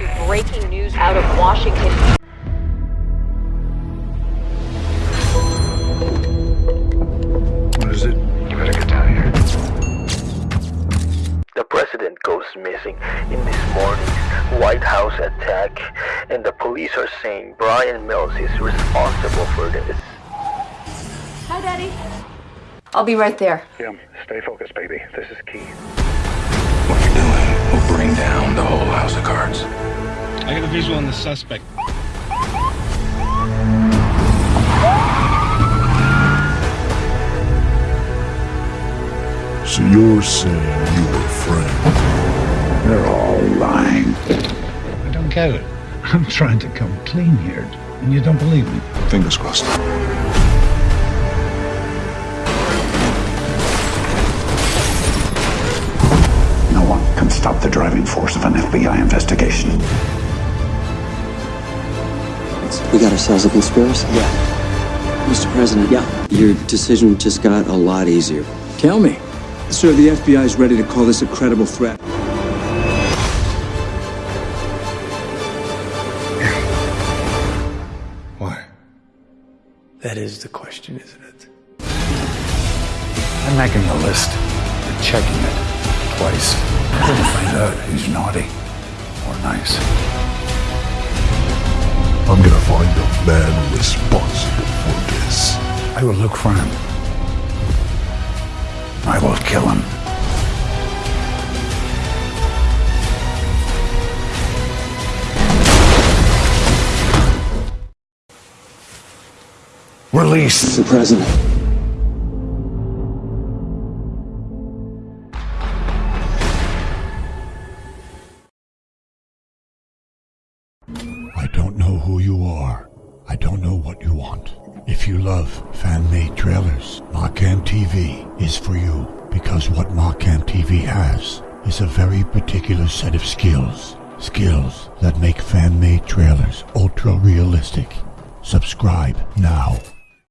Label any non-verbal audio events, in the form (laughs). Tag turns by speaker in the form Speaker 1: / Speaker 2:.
Speaker 1: to breaking news out of Washington. the president goes missing in this morning's White House attack and the police are saying Brian Mills is responsible for this.
Speaker 2: Hi, Daddy. I'll be right there.
Speaker 3: Yeah, stay focused, baby. This is key.
Speaker 4: What you're doing will bring down the whole house of cards.
Speaker 5: I got a visual on the suspect.
Speaker 6: So you're saying you were a friend?
Speaker 7: They're all lying.
Speaker 8: I don't get it. I'm trying to come clean here, and you don't believe me.
Speaker 6: Fingers crossed.
Speaker 7: No one can stop the driving force of an FBI investigation.
Speaker 9: We got ourselves a conspiracy? Yeah. Mr. President, yeah. Your decision just got a lot easier.
Speaker 10: Tell me. Sir, the FBI is ready to call this a credible threat.
Speaker 6: Why?
Speaker 11: That is the question, isn't it?
Speaker 7: I'm making a list. We're checking it twice. We're (laughs) to find out who's naughty or nice.
Speaker 6: I'm gonna find the man responsible for this.
Speaker 7: I will look for him. I will kill him. Release
Speaker 9: the President.
Speaker 6: I don't know who you are. I don't know what you want. If you love fan-made trailers, Markham TV is for you because what Markham TV has is a very particular set of skills. Skills that make fan-made trailers ultra-realistic. Subscribe now.